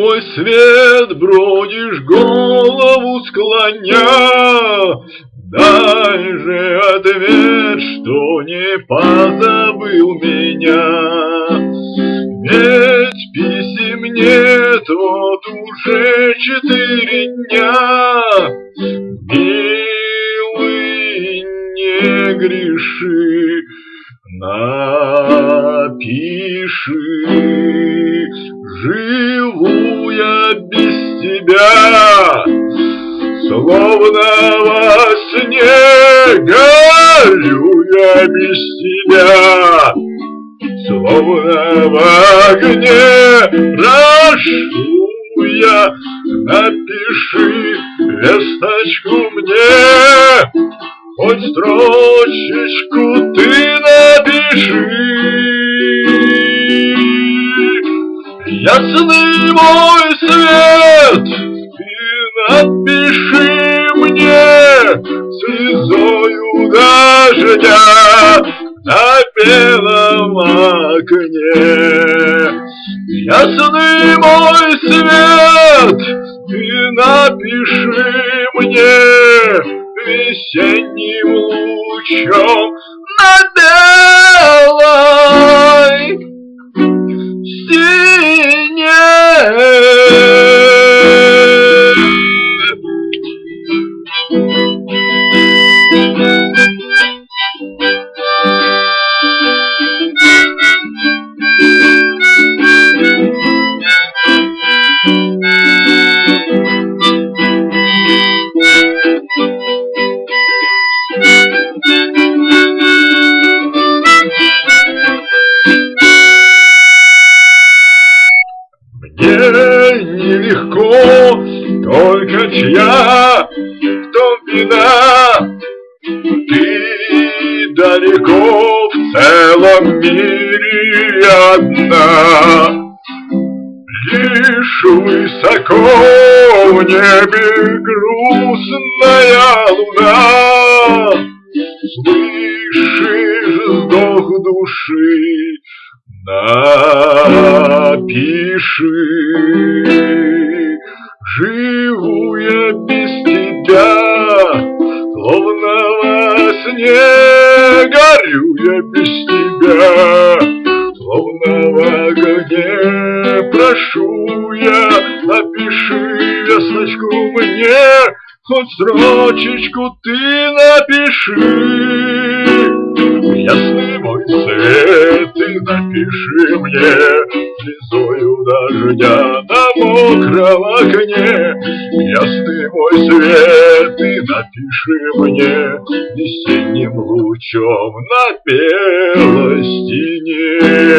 мой свет, бродишь голову склоня, Дай же ответ, что не позабыл меня. Ведь писем нет вот уже четыре дня. Милый, не греши, напиши. Живу я без тебя, словно во сне горю я без тебя. Словно в огне прошу я, напиши весточку мне, хоть строчечку ты напиши. Ясный мой свет, ты напиши мне слезою дождя, на белом окне. Ясный мой свет, ты напиши мне весенним лучом на стене. Мне нелегко, только чья в том вина. Ты далеко в целом мире одна. Лишь высоко в небе грустная луна. Слышишь вздох души, напиши. Живу я без тебя, словно во сне горю я без тебя. Словно в огне прошу я, напиши весточку мне, хоть строчечку ты напиши. Ясный мой свет, напиши мне слезою дождя на мокром окне. Ясный мой свет, ты напиши мне весенним лучом на белой стене.